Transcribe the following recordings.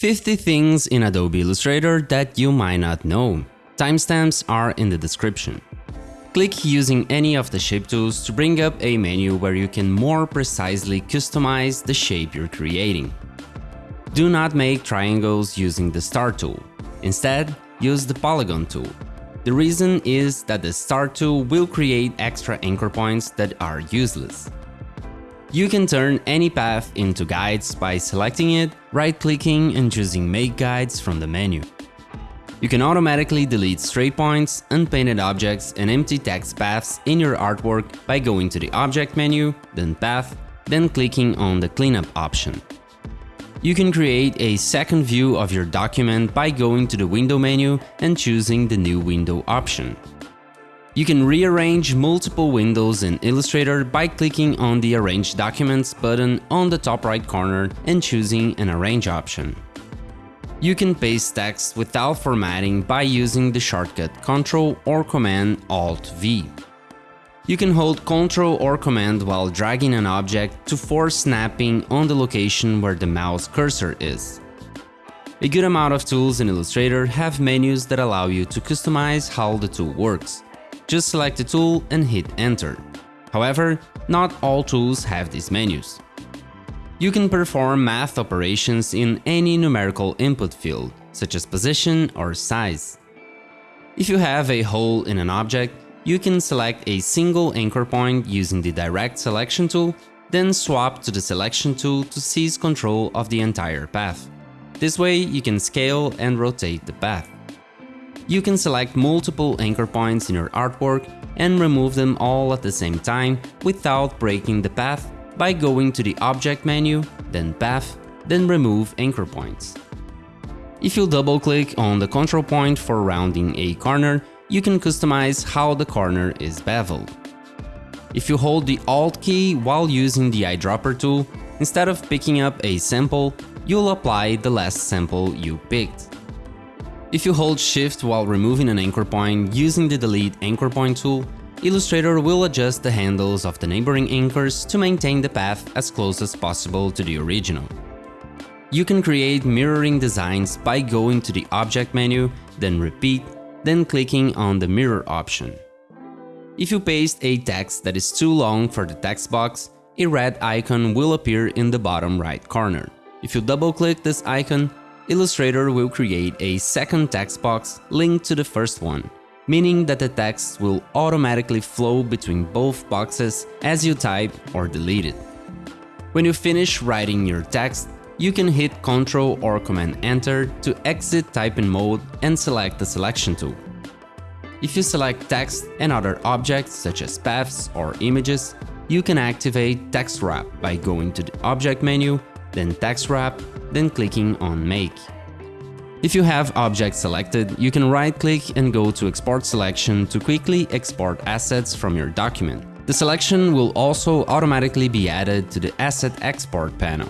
50 things in Adobe Illustrator that you might not know. Timestamps are in the description. Click using any of the shape tools to bring up a menu where you can more precisely customize the shape you're creating. Do not make triangles using the star tool. Instead, use the polygon tool. The reason is that the star tool will create extra anchor points that are useless. You can turn any path into guides by selecting it, right-clicking and choosing Make Guides from the menu. You can automatically delete stray points, unpainted objects and empty text paths in your artwork by going to the Object menu, then Path, then clicking on the Cleanup option. You can create a second view of your document by going to the Window menu and choosing the New Window option. You can rearrange multiple windows in Illustrator by clicking on the Arrange Documents button on the top right corner and choosing an Arrange option. You can paste text without formatting by using the shortcut Ctrl or Command Alt V. You can hold Ctrl or Command while dragging an object to force snapping on the location where the mouse cursor is. A good amount of tools in Illustrator have menus that allow you to customize how the tool works. Just select the tool and hit enter. However, not all tools have these menus. You can perform math operations in any numerical input field, such as position or size. If you have a hole in an object, you can select a single anchor point using the Direct Selection tool, then swap to the Selection tool to seize control of the entire path. This way you can scale and rotate the path. You can select multiple anchor points in your artwork and remove them all at the same time without breaking the path by going to the Object menu, then Path, then Remove Anchor Points. If you double-click on the control point for rounding a corner, you can customize how the corner is beveled. If you hold the Alt key while using the eyedropper tool, instead of picking up a sample, you'll apply the last sample you picked. If you hold Shift while removing an anchor point using the Delete Anchor Point tool, Illustrator will adjust the handles of the neighboring anchors to maintain the path as close as possible to the original. You can create mirroring designs by going to the Object menu, then Repeat, then clicking on the Mirror option. If you paste a text that is too long for the text box, a red icon will appear in the bottom right corner. If you double-click this icon, Illustrator will create a second text box linked to the first one, meaning that the text will automatically flow between both boxes as you type or delete it. When you finish writing your text, you can hit Ctrl or Command Enter to exit typing mode and select the selection tool. If you select text and other objects such as paths or images, you can activate Text Wrap by going to the Object menu, then Text Wrap, then clicking on Make. If you have objects selected, you can right-click and go to Export Selection to quickly export assets from your document. The selection will also automatically be added to the Asset Export panel.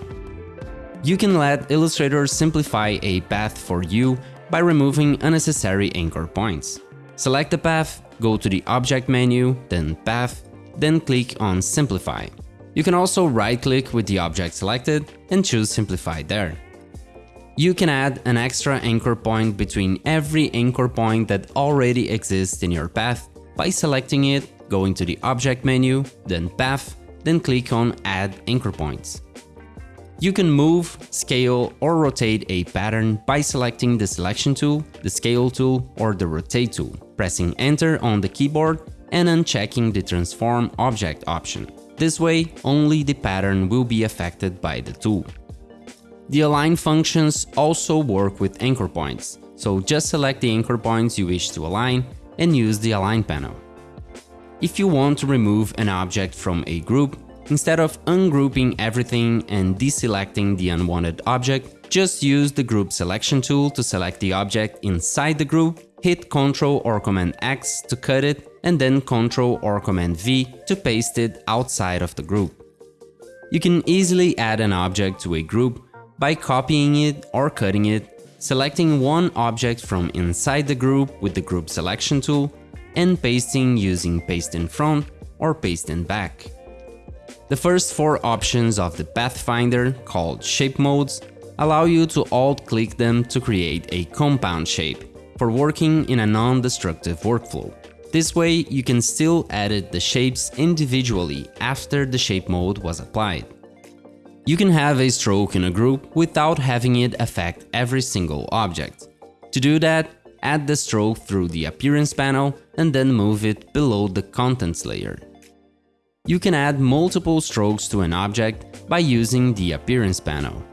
You can let Illustrator simplify a path for you by removing unnecessary anchor points. Select the path, go to the Object menu, then Path, then click on Simplify. You can also right-click with the object selected and choose Simplify there. You can add an extra anchor point between every anchor point that already exists in your path by selecting it, going to the Object menu, then Path, then click on Add Anchor Points. You can move, scale or rotate a pattern by selecting the Selection tool, the Scale tool or the Rotate tool, pressing Enter on the keyboard and unchecking the Transform Object option. This way, only the pattern will be affected by the tool. The align functions also work with anchor points, so just select the anchor points you wish to align and use the align panel. If you want to remove an object from a group, instead of ungrouping everything and deselecting the unwanted object, just use the group selection tool to select the object inside the group, hit Ctrl or Command X to cut it and then Ctrl or Command V to paste it outside of the group. You can easily add an object to a group by copying it or cutting it, selecting one object from inside the group with the group selection tool, and pasting using paste in front or paste in back. The first four options of the Pathfinder, called Shape Modes, allow you to alt-click them to create a compound shape for working in a non-destructive workflow. This way, you can still edit the shapes individually after the shape mode was applied. You can have a stroke in a group without having it affect every single object. To do that, add the stroke through the Appearance panel and then move it below the Contents layer. You can add multiple strokes to an object by using the Appearance panel.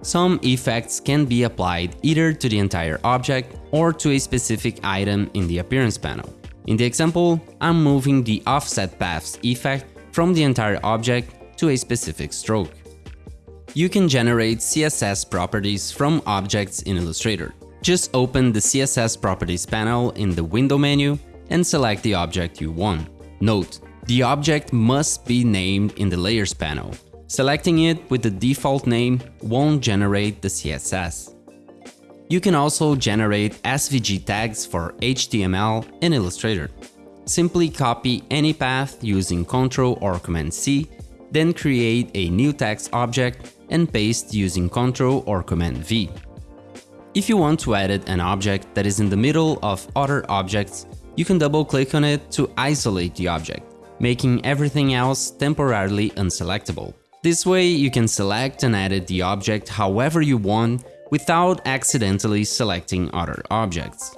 Some effects can be applied either to the entire object or to a specific item in the Appearance panel. In the example, I'm moving the Offset Paths effect from the entire object to a specific stroke. You can generate CSS properties from objects in Illustrator. Just open the CSS Properties panel in the Window menu and select the object you want. Note, the object must be named in the Layers panel. Selecting it with the default name won't generate the CSS. You can also generate SVG tags for HTML in Illustrator. Simply copy any path using Ctrl or Command C, then create a new text object and paste using Ctrl or Command V. If you want to edit an object that is in the middle of other objects, you can double-click on it to isolate the object, making everything else temporarily unselectable. This way you can select and edit the object however you want without accidentally selecting other objects.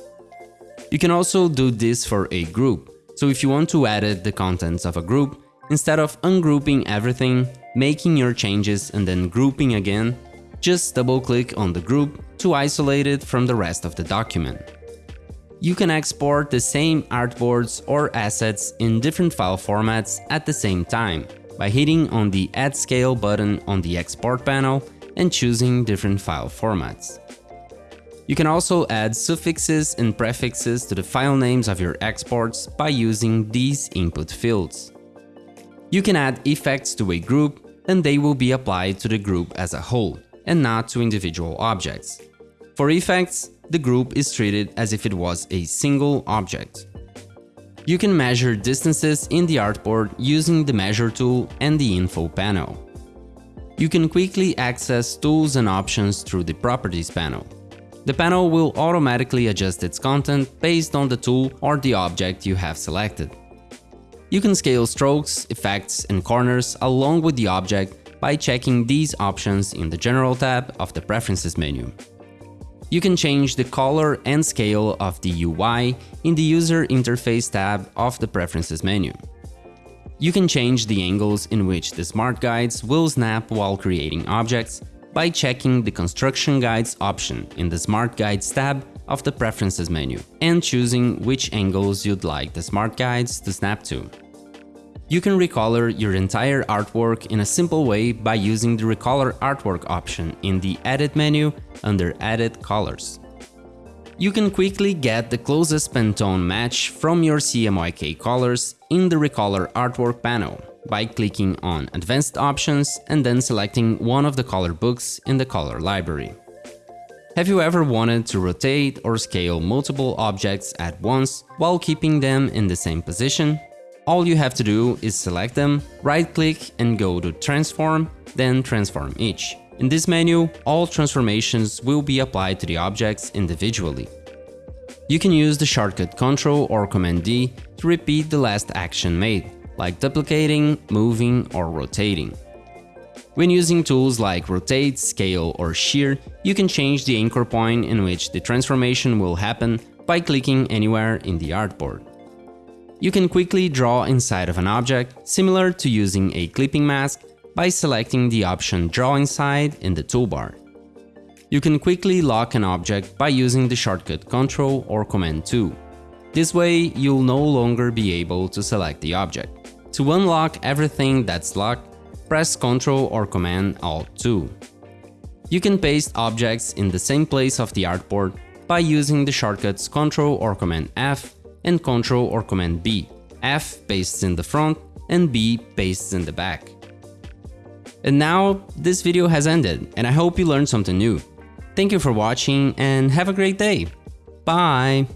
You can also do this for a group, so if you want to edit the contents of a group, instead of ungrouping everything, making your changes and then grouping again, just double-click on the group to isolate it from the rest of the document. You can export the same artboards or assets in different file formats at the same time by hitting on the Add Scale button on the Export panel and choosing different file formats. You can also add suffixes and prefixes to the file names of your exports by using these input fields. You can add effects to a group and they will be applied to the group as a whole and not to individual objects. For effects, the group is treated as if it was a single object. You can measure distances in the artboard using the Measure tool and the Info panel. You can quickly access tools and options through the Properties panel. The panel will automatically adjust its content based on the tool or the object you have selected. You can scale strokes, effects and corners along with the object by checking these options in the General tab of the Preferences menu. You can change the color and scale of the UI in the User Interface tab of the Preferences menu. You can change the angles in which the Smart Guides will snap while creating objects by checking the Construction Guides option in the Smart Guides tab of the Preferences menu and choosing which angles you'd like the Smart Guides to snap to. You can recolor your entire artwork in a simple way by using the Recolor Artwork option in the Edit menu under Edit Colors. You can quickly get the closest Pantone match from your CMYK colors in the Recolor Artwork panel by clicking on Advanced Options and then selecting one of the color books in the color library. Have you ever wanted to rotate or scale multiple objects at once while keeping them in the same position? All you have to do is select them, right-click and go to Transform, then Transform Each. In this menu, all transformations will be applied to the objects individually. You can use the shortcut Ctrl or Command D to repeat the last action made, like duplicating, moving or rotating. When using tools like Rotate, Scale or Shear, you can change the anchor point in which the transformation will happen by clicking anywhere in the artboard. You can quickly draw inside of an object, similar to using a clipping mask, by selecting the option Draw Inside in the toolbar. You can quickly lock an object by using the shortcut Ctrl or Command 2. This way, you'll no longer be able to select the object. To unlock everything that's locked, press Ctrl or Command Alt 2. You can paste objects in the same place of the artboard by using the shortcuts Ctrl or Command F and Ctrl or Command B. F pastes in the front and B pastes in the back. And now this video has ended and I hope you learned something new. Thank you for watching and have a great day. Bye!